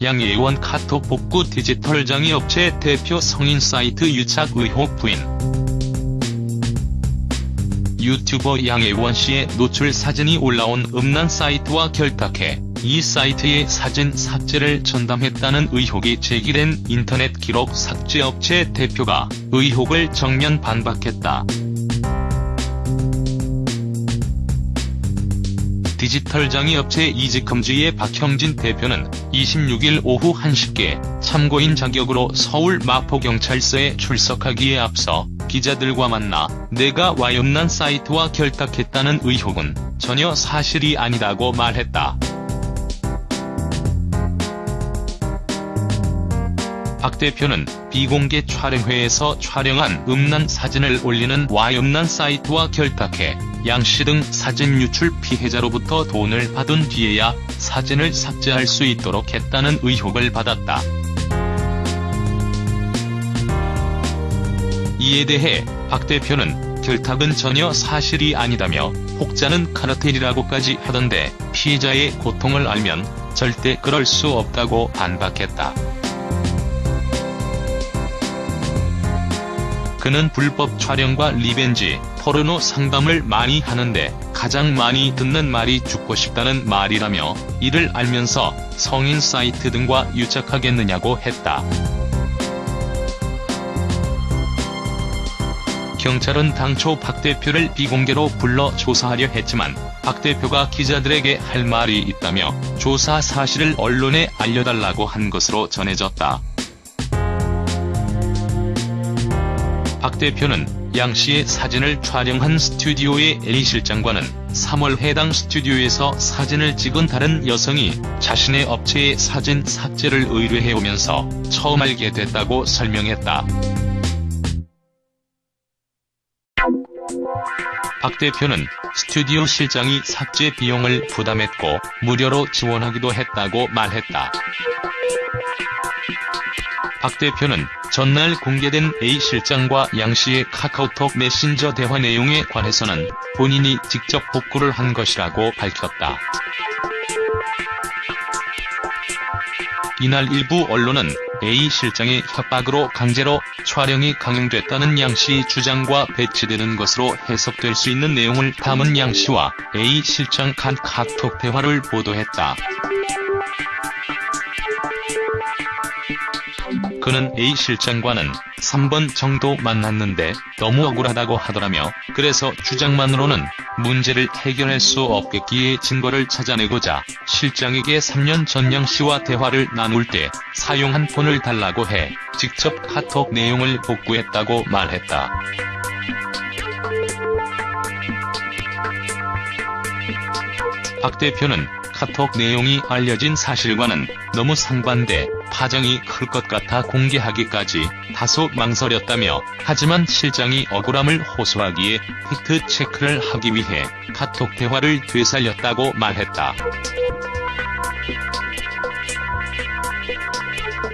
양예원 카톡 복구 디지털 장애업체 대표 성인 사이트 유착 의혹 부인. 유튜버 양예원 씨의 노출 사진이 올라온 음란 사이트와 결탁해 이 사이트의 사진 삭제를 전담했다는 의혹이 제기된 인터넷 기록 삭제 업체 대표가 의혹을 정면 반박했다. 디지털 장애 업체 이지컴즈의 박형진 대표는 26일 오후 1시께 참고인 자격으로 서울 마포경찰서에 출석하기에 앞서 기자들과 만나 내가 와염난 사이트와 결탁했다는 의혹은 전혀 사실이 아니다고 말했다. 박 대표는 비공개 촬영회에서 촬영한 음란 사진을 올리는 와음란 사이트와 결탁해 양씨 등 사진 유출 피해자로부터 돈을 받은 뒤에야 사진을 삭제할 수 있도록 했다는 의혹을 받았다. 이에 대해 박 대표는 결탁은 전혀 사실이 아니다며 혹자는 카르텔이라고까지 하던데 피해자의 고통을 알면 절대 그럴 수 없다고 반박했다. 그는 불법 촬영과 revenge 포르노 상담을 많이 하는데 가장 많이 듣는 말이 죽고 싶다는 말이라며 이를 알면서 성인 사이트 등과 유착하겠느냐고 했다. 경찰은 당초 박 대표를 비공개로 불러 조사하려 했지만 박 대표가 기자들에게 할 말이 있다며 조사 사실을 언론에 알려달라고 한 것으로 전해졌다. 박 대표는 양 씨의 사진을 촬영한 스튜디오의 A 실장과는 3월 해당 스튜디오에서 사진을 찍은 다른 여성이 자신의 업체의 사진 삭제를 의뢰해오면서 처음 알게 됐다고 설명했다. 박 대표는 스튜디오 실장이 삭제 비용을 부담했고 무료로 지원하기도 했다고 말했다. 박 대표는 전날 공개된 A 실장과 양 씨의 카카오톡 메신저 대화 내용에 관해서는 본인이 직접 복구를 한 것이라고 밝혔다. 이날 일부 언론은 A 실장의 협박으로 강제로 촬영이 강행됐다는 양씨 주장과 배치되는 것으로 해석될 수 있는 내용을 담은 양씨와 A 실장 간 카톡 대화를 보도했다. 그는 A 실장과는 3번 정도 만났는데 너무 억울하다고 하더라며 그래서 주장만으로는 문제를 해결할 수 없겠기에 증거를 찾아내고자 실장에게 3년 전 양 씨와 대화를 나눌 때 사용한 폰을 달라고 해 직접 카톡 내용을 복구했다고 말했다. 박 대표는 카톡 내용이 알려진 사실과는 너무 상반돼 파장이 클 것 같아 공개하기까지 다소 망설였다며 하지만 실장이 억울함을 호소하기에 팩트 체크를 하기 위해 카톡 대화를 되살렸다고 말했다.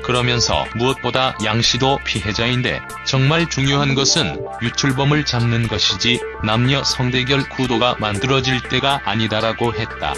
그러면서 무엇보다 양씨도 피해자인데 정말 중요한 것은 유출범을 잡는 것이지 남녀 성대결 구도가 만들어질 때가 아니다라고 했다.